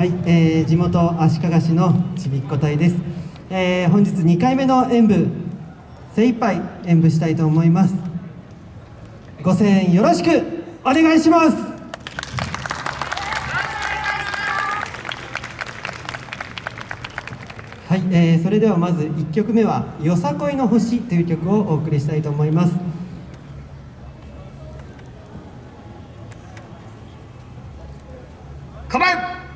はい、えー、地元足利市のちびっこ隊です、えー、本日2回目の演舞精一杯演舞したいと思います。ご声援よろしくお願いします。はい、えー、それではまず1曲目は「よさこいの星」という曲をお送りしたいと思います。構え！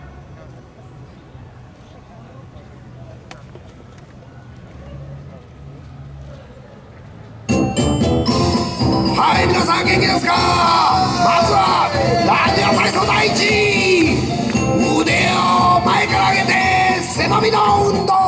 皆さん元気ですか？まずはラジオ体操第一。腕を前から上げて背伸びの運動。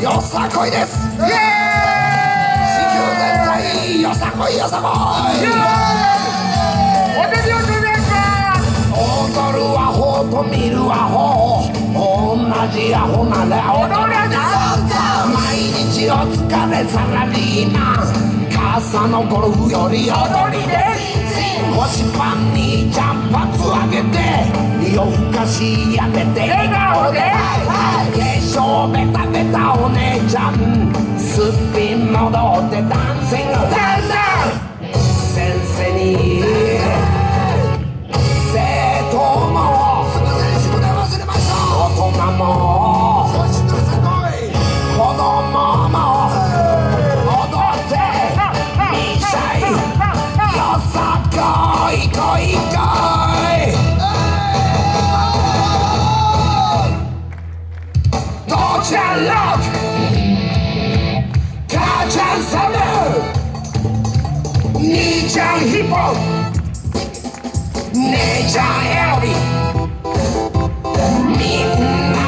よさこいです。地球全体よさこいよさこい。踊るアホと見るアホ同じアホなら踊れな毎日お疲れサラリーマン傘のゴルフより踊りです。腰パンにジャンパツ上げて夜更かしやめて。笑顔で lock Kajan Summer Nijan Hippo Elby Midnight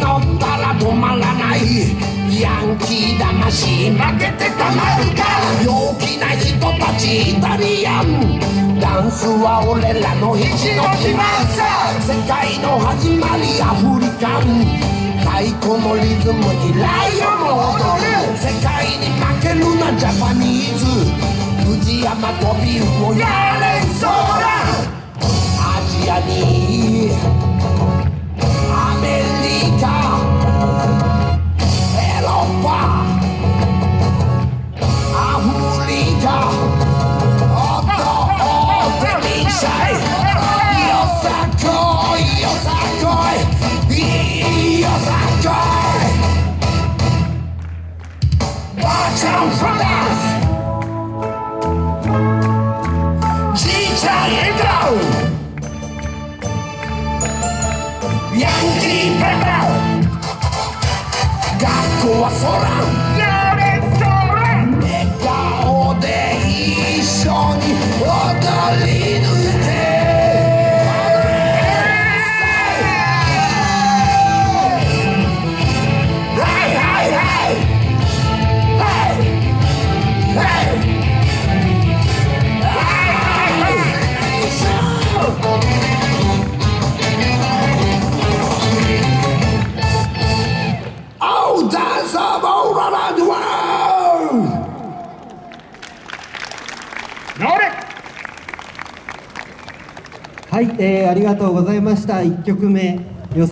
たまらない。ヤンキーだまし負けてたまるか。陽気な人たちイタリアン。ダンスは俺らの意地の自慢さ。世界の始まりアフリカン。太鼓のリズムにライオンも踊る。世界に負けるなジャパニーズ。藤山とビューをやれそうだ。アジアに。Yosakoi, Yosakoi, Yosakoi. Watch out from us. DJ Endo. Yankee Bebel. Gaku Asoran. はい、えー、ありがとうございました。1曲目。